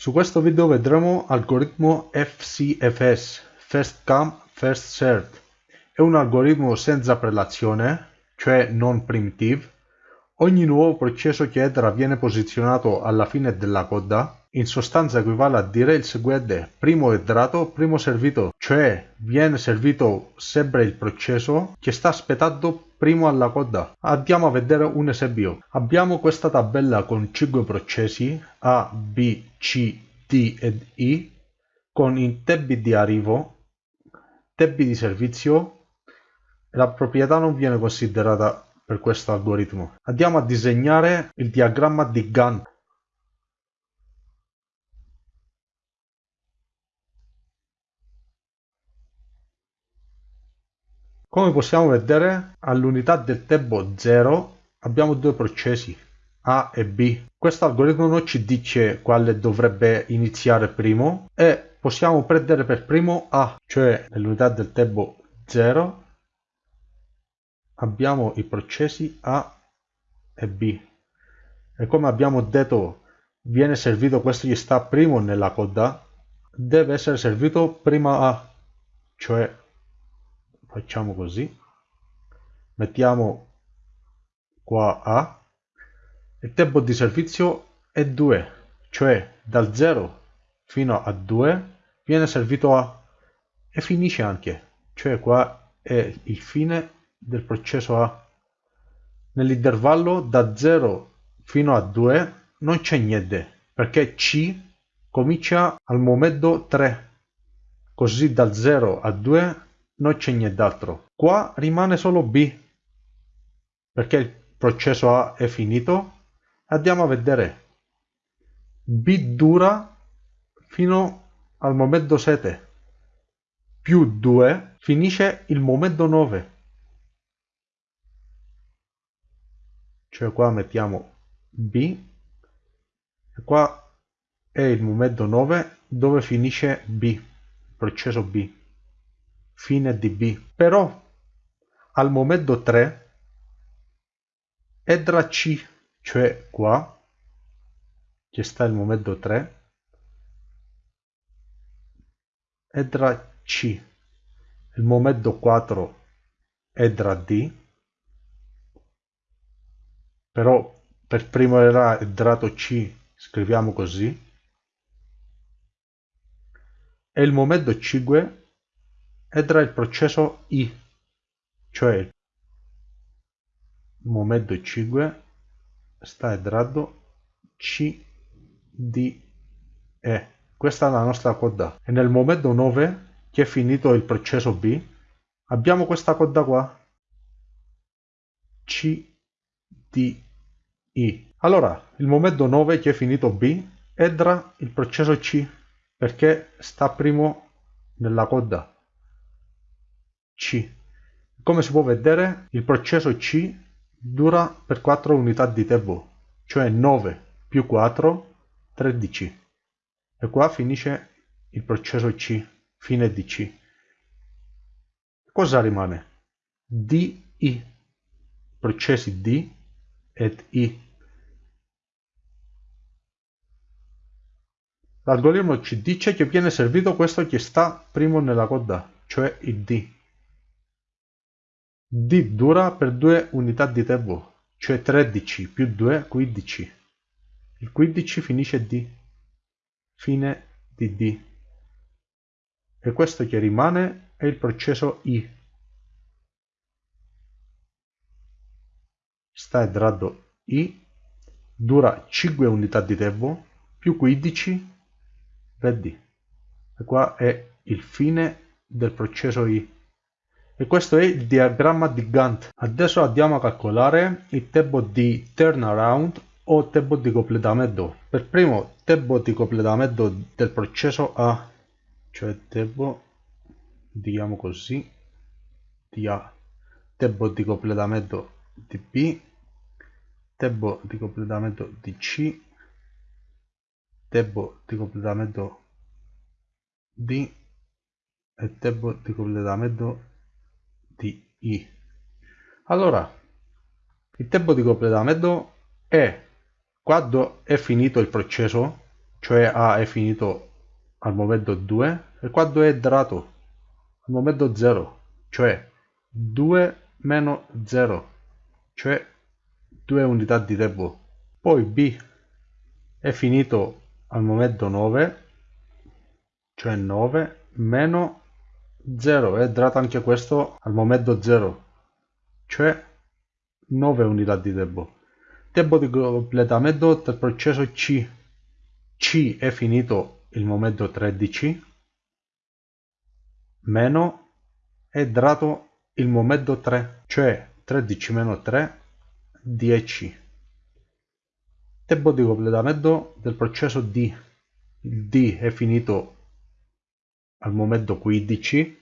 Su questo video vedremo algoritmo FCFS, First Come, First Served. È un algoritmo senza prelazione, cioè non primitive. Ogni nuovo processo che entra viene posizionato alla fine della coda. In sostanza equivale a dire il seguente, primo entrato, primo servito, cioè viene servito sempre il processo che sta aspettando primo alla coda. Andiamo a vedere un esempio. Abbiamo questa tabella con 5 processi A, B, C, D ed I con i tempi di arrivo, tempi di servizio la proprietà non viene considerata per questo algoritmo. Andiamo a disegnare il diagramma di Gantt Come possiamo vedere, all'unità del tempo 0 abbiamo due processi, A e B. Questo algoritmo non ci dice quale dovrebbe iniziare primo e possiamo prendere per primo A, cioè nell'unità del tempo 0 abbiamo i processi A e B. E come abbiamo detto viene servito questo che sta primo nella coda, deve essere servito prima A, cioè facciamo così mettiamo qua A il tempo di servizio è 2 cioè dal 0 fino a 2 viene servito A e finisce anche cioè qua è il fine del processo A nell'intervallo da 0 fino a 2 non c'è niente perché C comincia al momento 3 così dal 0 a 2 non c'è nient'altro. Qua rimane solo B, perché il processo A è finito. Andiamo a vedere. B dura fino al momento 7, più 2 finisce il momento 9. Cioè qua mettiamo B, e qua è il momento 9 dove finisce B, il processo B fine di B. Però al momento 3 entra C, cioè qua, che sta il momento 3, entra C. Il momento 4 entra D, però per primo era entrato C, scriviamo così, e il momento 5 entra il processo I, cioè il momento 5 sta entrando C, D, E. Questa è la nostra coda. E nel momento 9, che è finito il processo B, abbiamo questa coda qua. C, D, I. Allora, il momento 9 che è finito B, entra il processo C, perché sta primo nella coda. C. Come si può vedere, il processo C dura per 4 unità di tempo, cioè 9 più 4, 13. E qua finisce il processo C, fine di C. Cosa rimane? D, I. Processi D ed I. L'algoritmo ci dice che viene servito questo che sta primo nella coda, cioè il D. D dura per due unità di tempo, cioè 13 più 2 15. Il 15 finisce D, fine di D. E questo che rimane è il processo I. Sta entrando I, dura 5 unità di tempo, più 15, vedi. E qua è il fine del processo I. E questo è il diagramma di Gantt. Adesso andiamo a calcolare il tempo di turnaround o tempo di completamento. Per primo tempo di completamento del processo A, cioè tempo, diciamo così, di A, tempo di completamento di B, tempo di completamento di C, tempo di completamento D e tempo di completamento I. Allora, il tempo di completamento è quando è finito il processo, cioè A è finito al momento 2 e qua 2 è entrato al momento 0 cioè 2 meno 0 cioè 2 unità di tempo poi B è finito al momento 9 cioè 9 meno 0 è entrato anche questo al momento 0 cioè 9 unità di tempo tempo di completamento del processo C. C è finito il momento 13 meno è entrato il momento 3 cioè 13 meno 3 10 tempo di completamento del processo D. Il D è finito al momento 15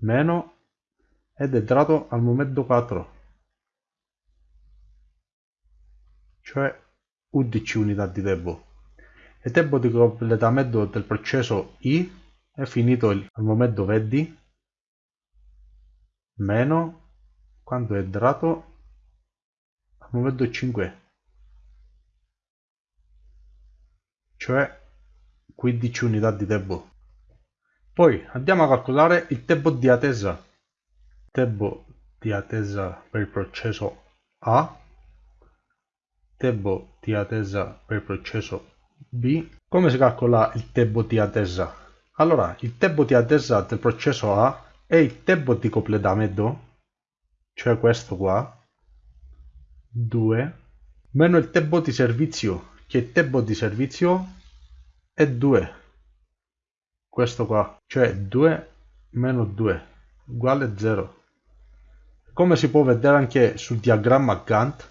meno ed è entrato al momento 4 cioè 11 unità di tempo. Il tempo di completamento del processo I è finito al momento 20 meno quando è entrato al momento 5 cioè 15 unità di tempo poi andiamo a calcolare il tempo di attesa tempo di attesa per il processo A. Tempo di attesa per il processo B. Come si calcola il tempo di attesa allora il tempo di attesa del processo A è il tempo di completamento cioè questo qua 2 meno il tempo di servizio che il tempo di servizio è 2 questo qua. Cioè 2 meno 2 uguale 0 come si può vedere anche sul diagramma Gantt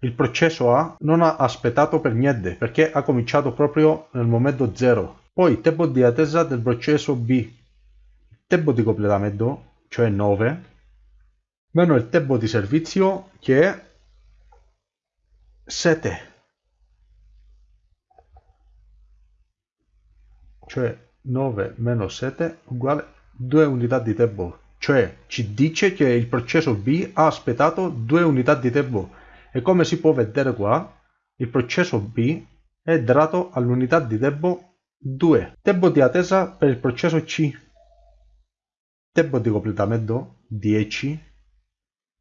il processo A non ha aspettato per niente perché ha cominciato proprio nel momento 0 poi tempo di attesa del processo B. Tempo di completamento cioè 9 meno il tempo di servizio che è 7 cioè 9 meno 7 uguale 2 unità di tempo. Cioè ci dice che il processo B ha aspettato 2 unità di tempo. E come si può vedere qua il processo B è dato all'unità di tempo 2 tempo di attesa per il processo C. Tempo di completamento 10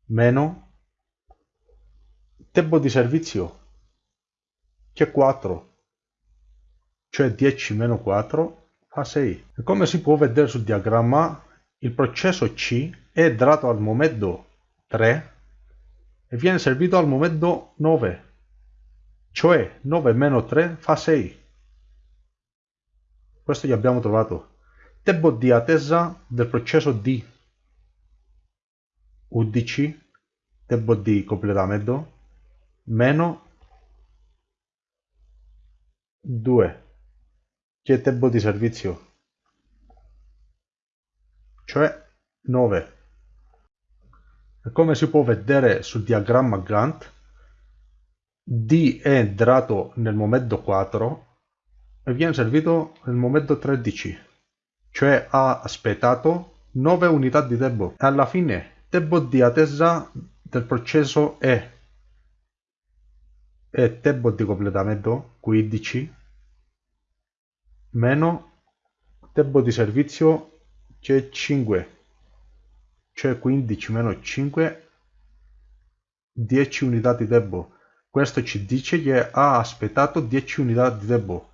meno tempo di servizio che è 4 cioè 10 meno 4 fa 6 e come si può vedere sul diagramma il processo C è dato al momento 3 e viene servito al momento 9 cioè 9 meno 3 fa 6 questo che abbiamo trovato. Tempo di attesa del processo D. 11 tempo di completamento meno 2 che tempo di servizio? Cioè 9 e come si può vedere sul diagramma Gantt D è entrato nel momento 4 e viene servito nel momento 13 cioè ha aspettato 9 unità di tempo. E alla fine tempo di attesa del processo è, e tempo di completamento 15 meno tempo di servizio che è 5 cioè 15 meno 5 10 unità di tempo. Questo ci dice che ha aspettato 10 unità di tempo.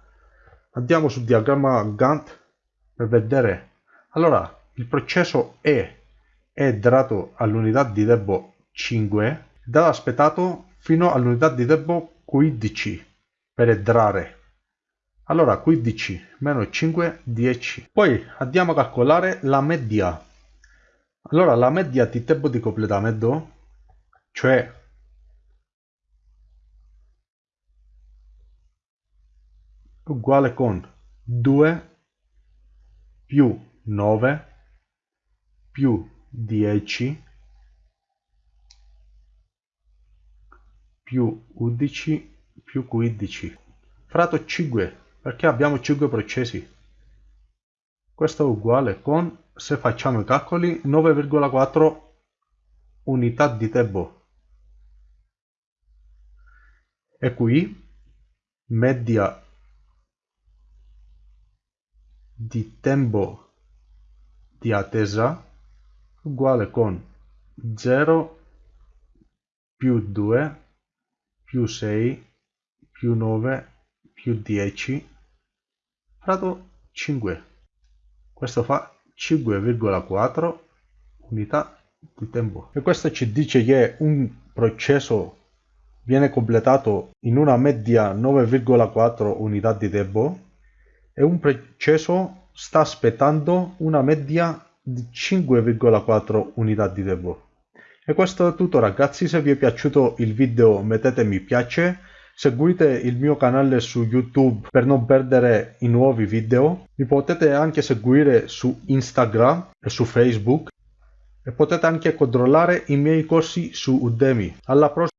Andiamo sul diagramma Gantt per vedere. Allora il processo E è dato all'unità di tempo 5 ed ha aspettato fino all'unità di tempo 15 per entrare. Allora 15 meno 5, 10. Poi andiamo a calcolare la media. Allora la media di tempo di completamento, cioè uguale con 2 più 9 più 10 più 11 più 15 fratto 5 perché abbiamo 5 processi. Questo è uguale con se facciamo i calcoli 9,4 unità di tempo. E qui media di tempo di attesa uguale con 0 più 2 più 6 più 9 più 10 fratto 5 questo fa 5,4 unità di tempo. E questo ci dice che un processo viene completato in una media 9,4 unità di tempo e un processo sta aspettando una media di 5,4 unità di tempo. E questo è tutto ragazzi, se vi è piaciuto il video mettete mi piace, seguite il mio canale su YouTube per non perdere i nuovi video, mi potete anche seguire su Instagram e su Facebook e potete anche controllare i miei corsi su Udemy. Alla prossima!